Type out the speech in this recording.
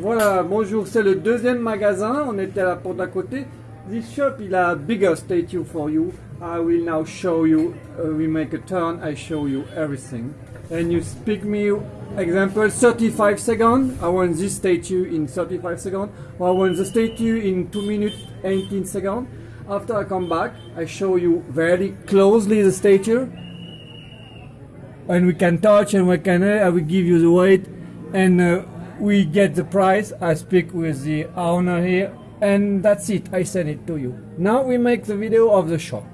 Voilà, bonjour, c'est le deuxième magasin, on était à la porte d'à côté. This shop il a bigger statue for you. I will now show you, uh, we make a turn, I show you everything. And you speak me, example, 35 seconds, I want this statue in 35 seconds, I want the statue in 2 minutes 18 seconds. After I come back, I show you very closely the statue. And we can touch and we can, uh, I will give you the weight and uh, we get the price. I speak with the owner here and that's it. I send it to you. Now we make the video of the shop.